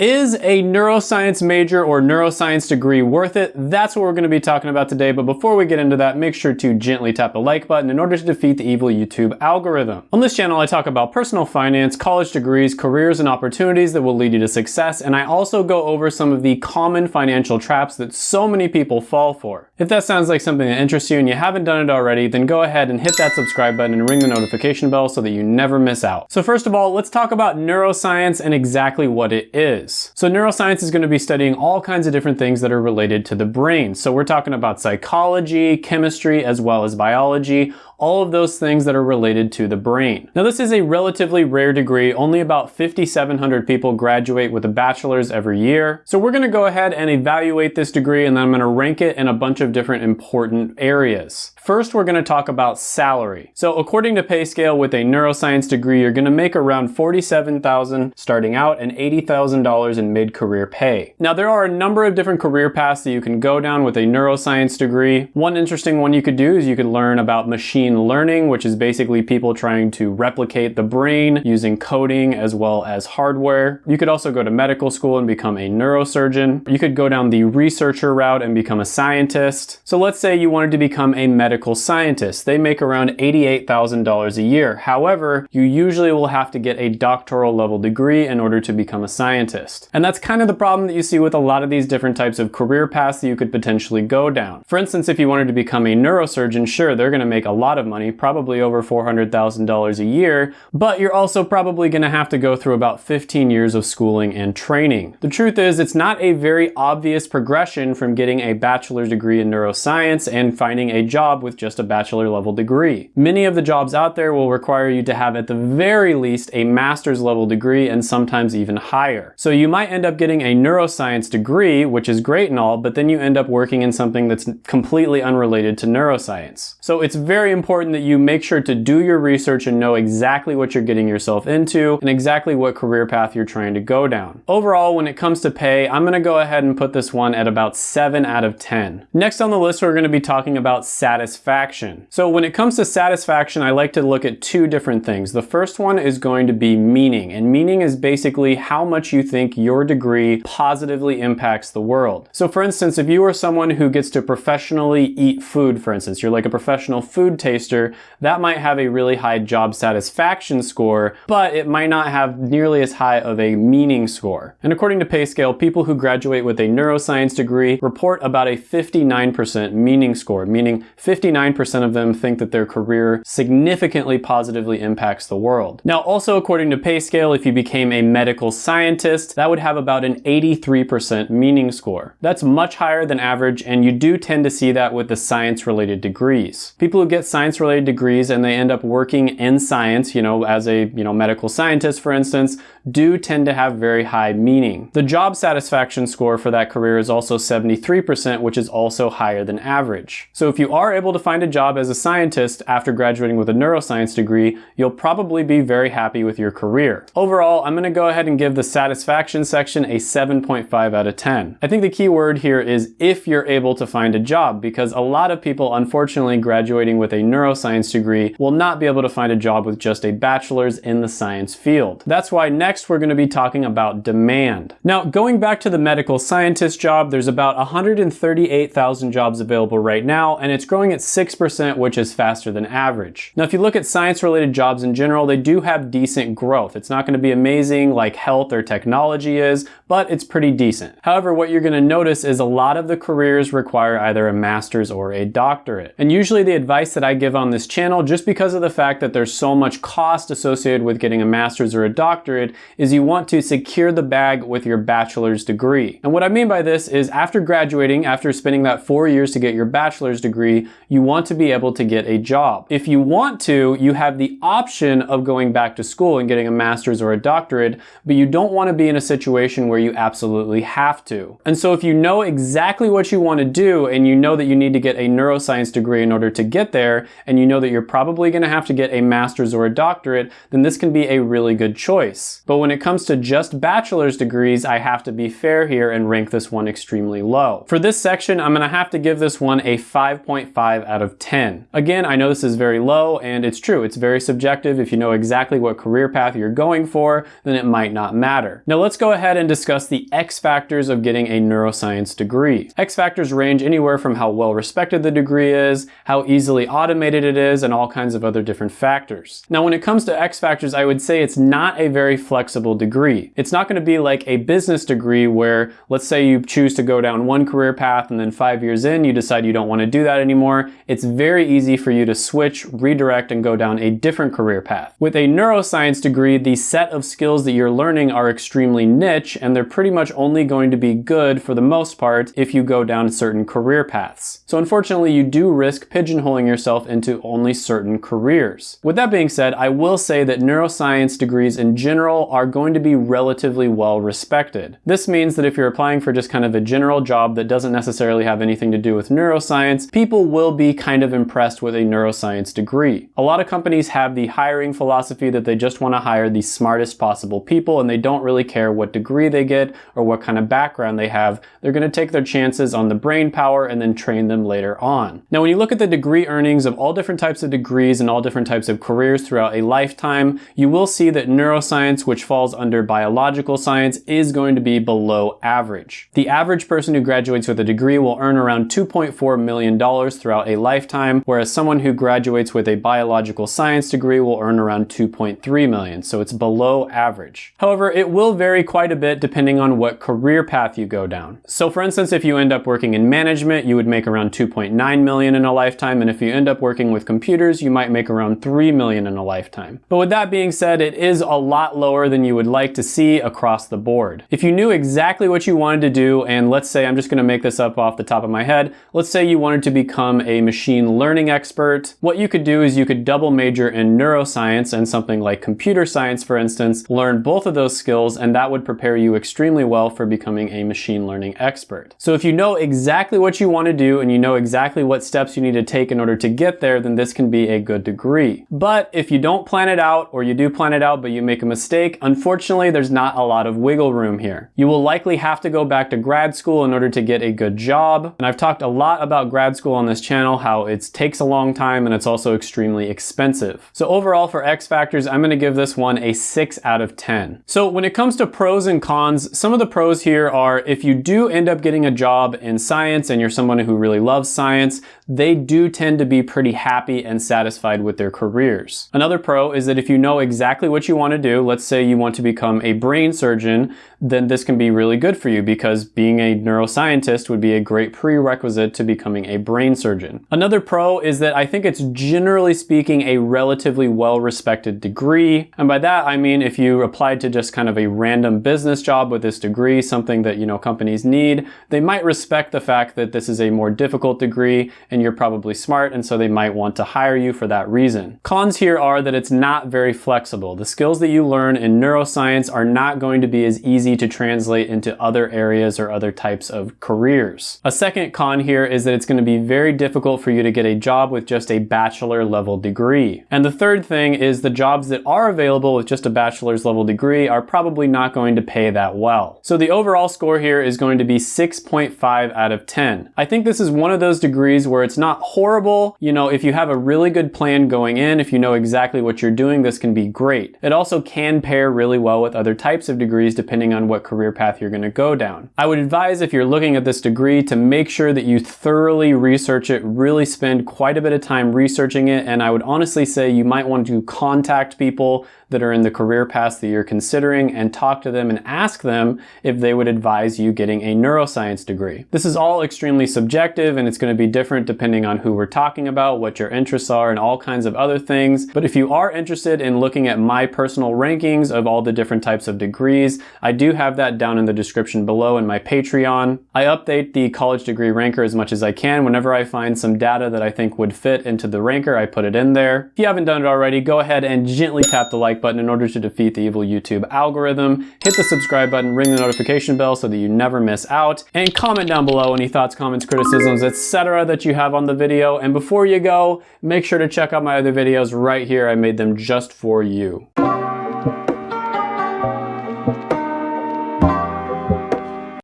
Is a neuroscience major or neuroscience degree worth it? That's what we're going to be talking about today, but before we get into that, make sure to gently tap the like button in order to defeat the evil YouTube algorithm. On this channel, I talk about personal finance, college degrees, careers, and opportunities that will lead you to success, and I also go over some of the common financial traps that so many people fall for. If that sounds like something that interests you and you haven't done it already, then go ahead and hit that subscribe button and ring the notification bell so that you never miss out. So first of all, let's talk about neuroscience and exactly what it is. So neuroscience is going to be studying all kinds of different things that are related to the brain. So we're talking about psychology, chemistry, as well as biology, all of those things that are related to the brain. Now this is a relatively rare degree, only about 5,700 people graduate with a bachelor's every year. So we're gonna go ahead and evaluate this degree and then I'm gonna rank it in a bunch of different important areas. First, we're gonna talk about salary. So according to PayScale, with a neuroscience degree, you're gonna make around 47,000 starting out and $80,000 in mid-career pay. Now there are a number of different career paths that you can go down with a neuroscience degree. One interesting one you could do is you could learn about machine learning, which is basically people trying to replicate the brain using coding as well as hardware. You could also go to medical school and become a neurosurgeon. You could go down the researcher route and become a scientist. So let's say you wanted to become a medical scientist. They make around $88,000 a year. However, you usually will have to get a doctoral level degree in order to become a scientist. And that's kind of the problem that you see with a lot of these different types of career paths that you could potentially go down. For instance, if you wanted to become a neurosurgeon, sure, they're gonna make a lot of of money, probably over $400,000 a year, but you're also probably gonna have to go through about 15 years of schooling and training. The truth is, it's not a very obvious progression from getting a bachelor's degree in neuroscience and finding a job with just a bachelor level degree. Many of the jobs out there will require you to have at the very least a master's level degree and sometimes even higher. So you might end up getting a neuroscience degree, which is great and all, but then you end up working in something that's completely unrelated to neuroscience. So it's very important that you make sure to do your research and know exactly what you're getting yourself into and exactly what career path you're trying to go down. Overall, when it comes to pay, I'm gonna go ahead and put this one at about 7 out of 10. Next on the list, we're gonna be talking about satisfaction. So when it comes to satisfaction, I like to look at two different things. The first one is going to be meaning, and meaning is basically how much you think your degree positively impacts the world. So for instance, if you are someone who gets to professionally eat food, for instance, you're like a professional food taster that might have a really high job satisfaction score, but it might not have nearly as high of a meaning score. And according to PayScale, people who graduate with a neuroscience degree report about a 59% meaning score, meaning 59% of them think that their career significantly positively impacts the world. Now, also according to PayScale, if you became a medical scientist, that would have about an 83% meaning score. That's much higher than average, and you do tend to see that with the science-related degrees. People who get science science-related degrees and they end up working in science, you know, as a, you know, medical scientist, for instance, do tend to have very high meaning. The job satisfaction score for that career is also 73%, which is also higher than average. So if you are able to find a job as a scientist after graduating with a neuroscience degree, you'll probably be very happy with your career. Overall, I'm gonna go ahead and give the satisfaction section a 7.5 out of 10. I think the key word here is if you're able to find a job, because a lot of people, unfortunately, graduating with a neuroscience degree will not be able to find a job with just a bachelor's in the science field. That's why next we're going to be talking about demand. Now, going back to the medical scientist job, there's about 138,000 jobs available right now, and it's growing at 6%, which is faster than average. Now, if you look at science-related jobs in general, they do have decent growth. It's not going to be amazing like health or technology is, but it's pretty decent. However, what you're going to notice is a lot of the careers require either a master's or a doctorate. And usually the advice that I give on this channel, just because of the fact that there's so much cost associated with getting a master's or a doctorate, is you want to secure the bag with your bachelor's degree. And what I mean by this is after graduating, after spending that four years to get your bachelor's degree, you want to be able to get a job. If you want to, you have the option of going back to school and getting a master's or a doctorate, but you don't want to be in a situation where you absolutely have to. And so if you know exactly what you want to do and you know that you need to get a neuroscience degree in order to get there, and you know that you're probably going to have to get a master's or a doctorate, then this can be a really good choice. But when it comes to just bachelor's degrees, I have to be fair here and rank this one extremely low. For this section, I'm going to have to give this one a 5.5 6.5 out of 10. Again, I know this is very low and it's true. It's very subjective. If you know exactly what career path you're going for, then it might not matter. Now let's go ahead and discuss the X factors of getting a neuroscience degree. X factors range anywhere from how well respected the degree is, how easily automated it is, and all kinds of other different factors. Now when it comes to X factors, I would say it's not a very flexible degree. It's not going to be like a business degree where let's say you choose to go down one career path and then five years in you decide you don't want to do that anymore. It's very easy for you to switch, redirect, and go down a different career path. With a neuroscience degree, the set of skills that you're learning are extremely niche and they're pretty much only going to be good for the most part if you go down certain career paths. So unfortunately, you do risk pigeonholing yourself into only certain careers. With that being said, I will say that neuroscience degrees in general are going to be relatively well respected. This means that if you're applying for just kind of a general job that doesn't necessarily have anything to do with neuroscience, people will be kind of impressed with a neuroscience degree. A lot of companies have the hiring philosophy that they just want to hire the smartest possible people and they don't really care what degree they get or what kind of background they have. They're going to take their chances on the brain power and then train them later on. Now, when you look at the degree earnings of all different types of degrees and all different types of careers throughout a lifetime, you will see that neuroscience, which falls under biological science, is going to be below average. The average person who graduates with a degree will earn around $2.4 million throughout a lifetime, whereas someone who graduates with a biological science degree will earn around 2.3 million, so it's below average. However, it will vary quite a bit depending on what career path you go down. So for instance, if you end up working in management, you would make around 2.9 million in a lifetime, and if you end up working with computers, you might make around 3 million in a lifetime. But with that being said, it is a lot lower than you would like to see across the board. If you knew exactly what you wanted to do, and let's say, I'm just gonna make this up off the top of my head, let's say you wanted to become a machine learning expert, what you could do is you could double major in neuroscience and something like computer science, for instance, learn both of those skills, and that would prepare you extremely well for becoming a machine learning expert. So if you know exactly what you want to do and you know exactly what steps you need to take in order to get there, then this can be a good degree. But if you don't plan it out, or you do plan it out but you make a mistake, unfortunately there's not a lot of wiggle room here. You will likely have to go back to grad school in order to get a good job. And I've talked a lot about grad school on this channel, how it takes a long time and it's also extremely expensive. So overall for X factors, I'm gonna give this one a six out of 10. So when it comes to pros and cons, some of the pros here are if you do end up getting a job in science and you're someone who really loves science, they do tend to be pretty happy and satisfied with their careers. Another pro is that if you know exactly what you want to do, let's say you want to become a brain surgeon, then this can be really good for you because being a neuroscientist would be a great prerequisite to becoming a brain surgeon. Another pro is that I think it's generally speaking a relatively well-respected degree. And by that, I mean if you applied to just kind of a random business job with this degree, something that, you know, companies need, they might respect the fact that this is a more difficult degree and you're probably smart and so they might want to hire you for that reason. Cons here are that it's not very flexible. The skills that you learn in neuroscience are not going to be as easy to translate into other areas or other types of careers. A second con here is that it's going to be very difficult for you to get a job with just a bachelor level degree. And the third thing is the jobs that are available with just a bachelor's level degree are probably not going to pay that well. So the overall score here is going to be 6.5 out of 10. I think this is one of those degrees where it's not horrible. You know, if you have a really good plan going in, if you know exactly what you're doing, this can be great. It also can pair really well with other types of degrees depending on what career path you're gonna go down. I would advise if you're looking at this degree to make sure that you thoroughly research it, really spend quite a bit of time researching it, and I would honestly say you might want to contact people that are in the career path that you're considering and talk to them and ask them if they would advise you getting a neuroscience degree. This is all extremely subjective and it's going to be different depending on who we're talking about, what your interests are, and all kinds of other things. But if you are interested in looking at my personal rankings of all the different types of degrees, I do have that down in the description below in my Patreon. I update the college degree ranker as much as I can. Whenever I find some data that I think would fit into the ranker, I put it in there. If you haven't done it already, go ahead and gently tap the like button in order to defeat the evil YouTube algorithm. Hit the subscribe button, ring the notification bell so that you never miss out, and comment down below any thoughts, comments, criticisms, etc. that you have on the video. And before you go, make sure to check out my other videos right here. I made them just for you.